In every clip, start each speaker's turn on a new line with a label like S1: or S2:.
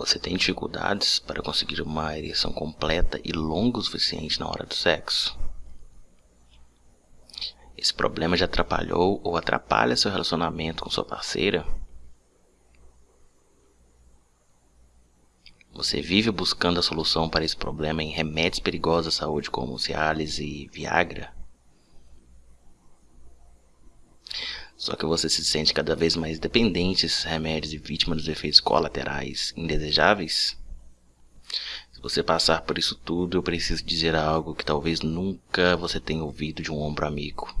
S1: Você tem dificuldades para conseguir uma ereção completa e longa o suficiente na hora do sexo? Esse problema já atrapalhou ou atrapalha seu relacionamento com sua parceira? Você vive buscando a solução para esse problema em remédios perigosos à saúde como Cialis e Viagra? Só que você se sente cada vez mais dependente desses remédios e vítima dos efeitos colaterais indesejáveis? Se você passar por isso tudo, eu preciso dizer algo que talvez nunca você tenha ouvido de um ombro amigo.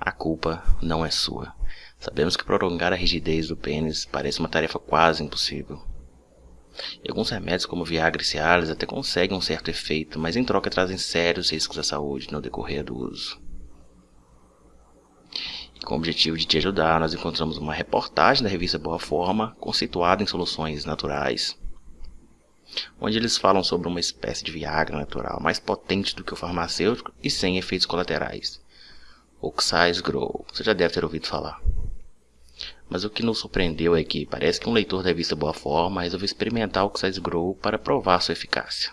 S1: A culpa não é sua. Sabemos que prolongar a rigidez do pênis parece uma tarefa quase impossível. E alguns remédios como Viagra e Cialis até conseguem um certo efeito, mas em troca trazem sérios riscos à saúde no decorrer do uso. Com o objetivo de te ajudar, nós encontramos uma reportagem da revista Boa Forma, conceituada em soluções naturais, onde eles falam sobre uma espécie de Viagra natural mais potente do que o farmacêutico e sem efeitos colaterais. Oxize Grow, você já deve ter ouvido falar. Mas o que nos surpreendeu é que parece que um leitor da revista Boa Forma resolveu experimentar o Oxize Grow para provar sua eficácia.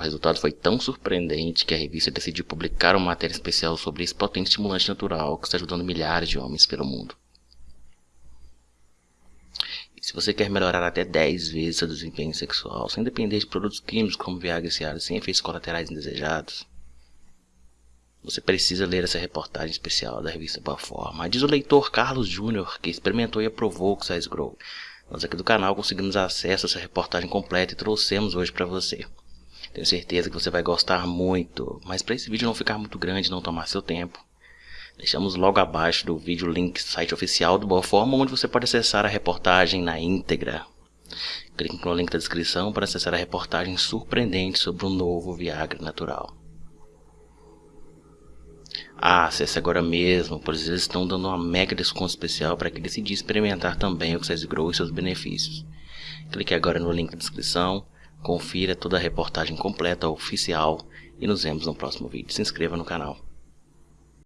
S1: O resultado foi tão surpreendente que a revista decidiu publicar uma matéria especial sobre esse potente estimulante natural que está ajudando milhares de homens pelo mundo. E se você quer melhorar até 10 vezes seu desempenho sexual, sem depender de produtos químicos como Viagra e Cialis, sem efeitos colaterais indesejados, você precisa ler essa reportagem especial da revista Boa Forma. Diz o leitor Carlos Júnior, que experimentou e aprovou o Size Grow. Nós aqui do canal conseguimos acesso a essa reportagem completa e trouxemos hoje para você. Tenho certeza que você vai gostar muito, mas para esse vídeo não ficar muito grande e não tomar seu tempo, deixamos logo abaixo do vídeo o link site oficial do Boa Forma, onde você pode acessar a reportagem na íntegra. Clique no link da descrição para acessar a reportagem surpreendente sobre o novo Viagra natural. Ah, acesse agora mesmo, pois eles estão dando uma mega desconto especial para quem decidir experimentar também o Xyz Grow e seus benefícios. Clique agora no link da descrição Confira toda a reportagem completa oficial e nos vemos no próximo vídeo. Se inscreva no canal.